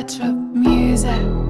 Electro music.